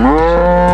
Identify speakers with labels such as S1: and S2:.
S1: Música